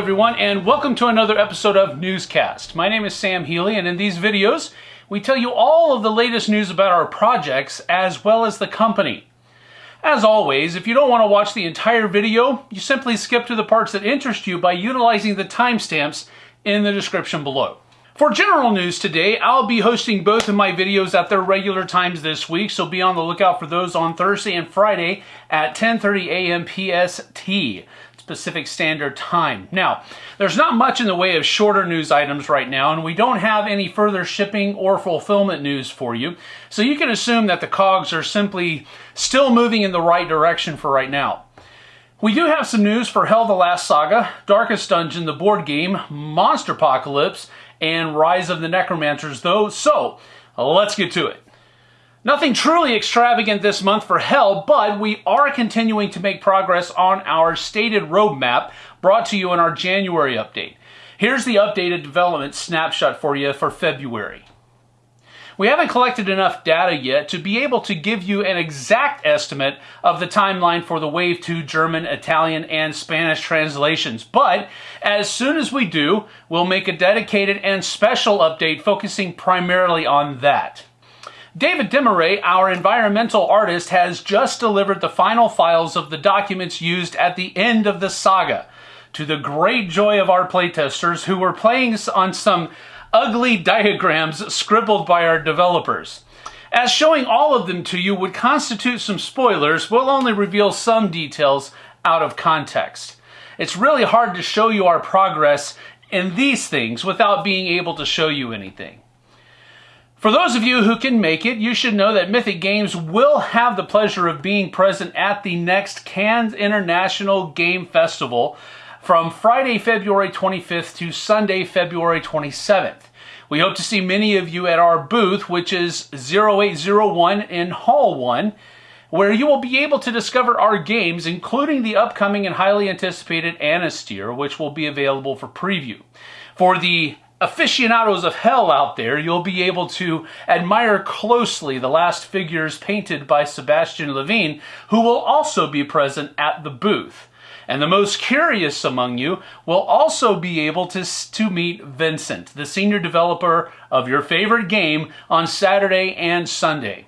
everyone, and welcome to another episode of Newscast. My name is Sam Healy, and in these videos, we tell you all of the latest news about our projects as well as the company. As always, if you don't want to watch the entire video, you simply skip to the parts that interest you by utilizing the timestamps in the description below. For general news today, I'll be hosting both of my videos at their regular times this week, so be on the lookout for those on Thursday and Friday at 10.30 a.m. PST. Pacific Standard Time. Now, there's not much in the way of shorter news items right now, and we don't have any further shipping or fulfillment news for you, so you can assume that the cogs are simply still moving in the right direction for right now. We do have some news for HEL the Last Saga, Darkest Dungeon, the board game, Monsterpocalypse, and Rise of the Necromancers, though, so let's get to it. Nothing truly extravagant this month for HEL, but we are continuing to make progress on our stated roadmap brought to you in our January update. Here's the updated development snapshot for you for February. We haven't collected enough data yet to be able to give you an exact estimate of the timeline for the Wave 2 German, Italian, and Spanish translations, but as soon as we do, we'll make a dedicated and special update focusing primarily on that. David Desmarais, our environmental artist, has just delivered the final files of the documents used at the end of the saga. To the great joy of our playtesters who were playing on some ugly diagrams scribbled by our developers. As showing all of them to you would constitute some spoilers, we'll only reveal some details out of context. It's really hard to show you our progress in these things without being able to show you anything. For those of you who can make it, you should know that Mythic Games will have the pleasure of being present at the next Cannes International Game Festival from Friday, February 25th to Sunday, February 27th. We hope to see many of you at our booth, which is 0801 in Hall 1, where you will be able to discover our games, including the upcoming and highly anticipated Anastyr, which will be available for preview. For the aficionados of HEL out there, you'll be able to admire closely the last figures painted by Sebastian Levine, who will also be present at the booth. And the most curious among you will also be able to, to meet Vincent, the senior developer of your favorite game, on Saturday and Sunday.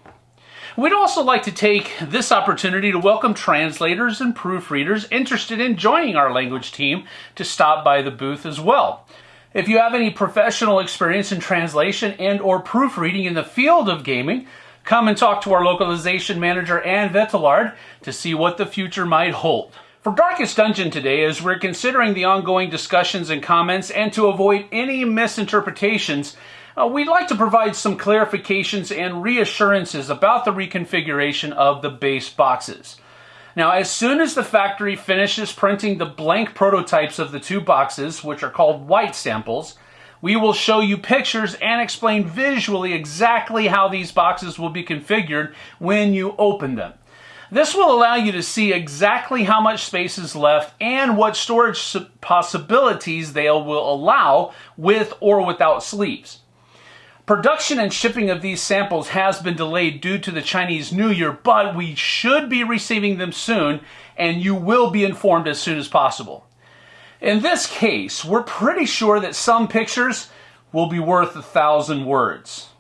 We'd also like to take this opportunity to welcome translators and proofreaders interested in joining our language team to stop by the booth as well. If you have any professional experience in translation and or proofreading in the field of gaming, come and talk to our localization manager Ann Vettelard to see what the future might hold. For Darkest Dungeon today, as we're considering the ongoing discussions and comments and to avoid any misinterpretations, uh, we'd like to provide some clarifications and reassurances about the reconfiguration of the base boxes. Now, as soon as the factory finishes printing the blank prototypes of the two boxes, which are called white samples, we will show you pictures and explain visually exactly how these boxes will be configured when you open them. This will allow you to see exactly how much space is left and what storage possibilities they will allow with or without sleeves. Production and shipping of these samples has been delayed due to the Chinese New Year, but we should be receiving them soon, and you will be informed as soon as possible. In this case, we're pretty sure that some pictures will be worth a thousand words.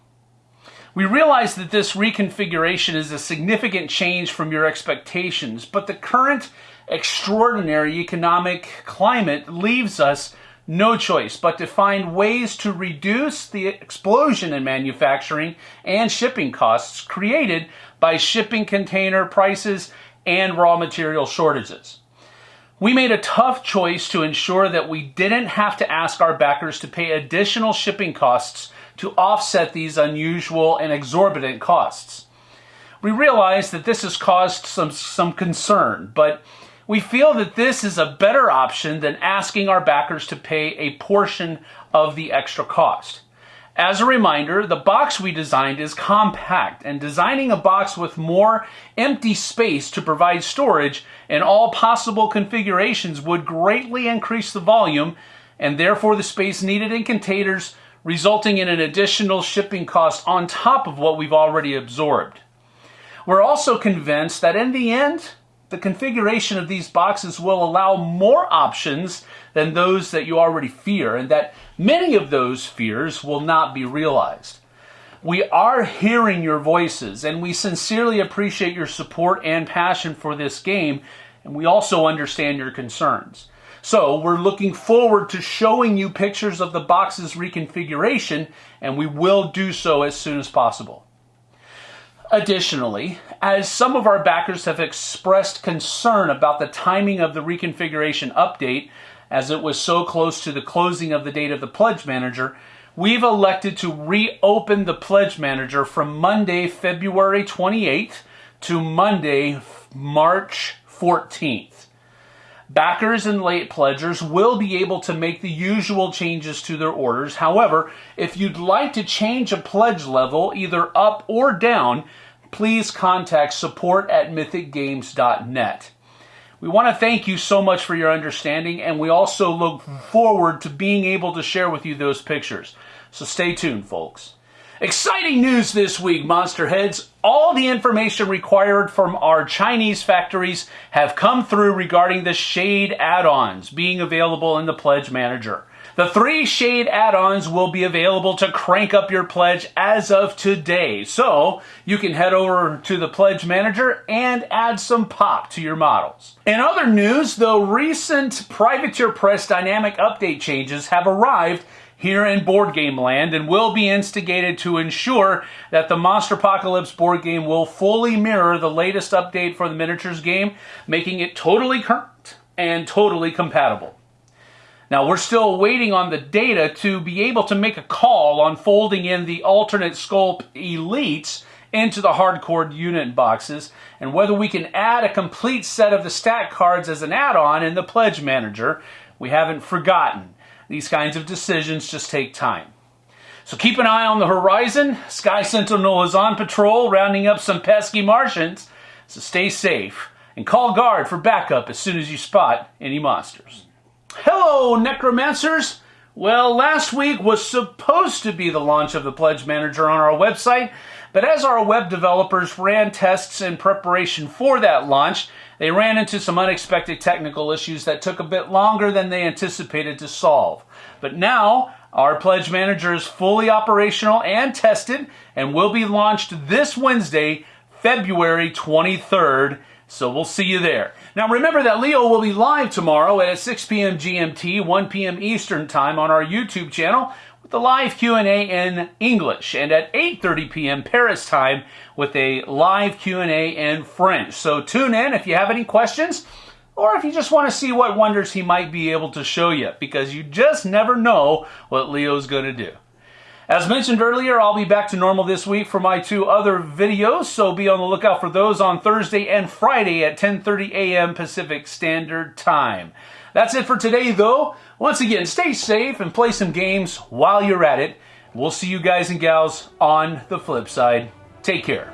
We realize that this reconfiguration is a significant change from your expectations, but the current extraordinary economic climate leaves us no choice but to find ways to reduce the explosion in manufacturing and shipping costs created by shipping container prices and raw material shortages. We made a tough choice to ensure that we didn't have to ask our backers to pay additional shipping costs to offset these unusual and exorbitant costs. We realize that this has caused some, some concern, but we feel that this is a better option than asking our backers to pay a portion of the extra cost. As a reminder, the box we designed is compact, and designing a box with more empty space to provide storage in all possible configurations would greatly increase the volume and therefore the space needed in containers, resulting in an additional shipping cost on top of what we've already absorbed. We're also convinced that in the end, the configuration of these boxes will allow more options than those that you already fear, and that many of those fears will not be realized. We are hearing your voices, and we sincerely appreciate your support and passion for this game, and we also understand your concerns. So we're looking forward to showing you pictures of the box's reconfiguration, and we will do so as soon as possible. Additionally, as some of our backers have expressed concern about the timing of the reconfiguration update, as it was so close to the closing of the date of the Pledge Manager, we've elected to reopen the Pledge Manager from Monday, February 28th to Monday, March 14th. Backers and late pledgers will be able to make the usual changes to their orders. However, if you'd like to change a pledge level, either up or down, please contact support at mythicgames.net. We want to thank you so much for your understanding, and we also look forward to being able to share with you those pictures. So stay tuned, folks. Exciting news this week, Monster Heads. All the information required from our Chinese factories have come through regarding the Shade add-ons being available in the Pledge Manager. The three Shade add-ons will be available to crank up your pledge as of today. So you can head over to the Pledge Manager and add some pop to your models. In other news, the recent Privateer Press dynamic update changes have arrived here in board game land and will be instigated to ensure that the Monsterpocalypse board game will fully mirror the latest update for the miniatures game, making it totally current and totally compatible. Now, we're still waiting on the data to be able to make a call on folding in the alternate sculpt elites into the hardcore unit boxes and whether we can add a complete set of the stat cards as an add-on in the pledge manager. We haven't forgotten. These kinds of decisions just take time. So keep an eye on the horizon. Sky Sentinel is on patrol, rounding up some pesky Martians. So stay safe and call guard for backup as soon as you spot any monsters. Hello, Necromancers! Well, last week was supposed to be the launch of the Pledge Manager on our website, but as our web developers ran tests in preparation for that launch, they ran into some unexpected technical issues that took a bit longer than they anticipated to solve. But now, our Pledge Manager is fully operational and tested and will be launched this Wednesday, February 23rd. So we'll see you there. Now remember that Leo will be live tomorrow at 6 p.m. GMT, 1 p.m. Eastern Time on our YouTube channel the live Q&A in English and at 8:30 p.m. Paris time with a live Q&A in French. So tune in if you have any questions or if you just want to see what wonders he might be able to show you because you just never know what Leo's going to do. As mentioned earlier, I'll be back to normal this week for my two other videos, so be on the lookout for those on Thursday and Friday at 10.30 a.m. Pacific Standard Time. That's it for today, though. Once again, stay safe and play some games while you're at it. We'll see you guys and gals on the flip side. Take care.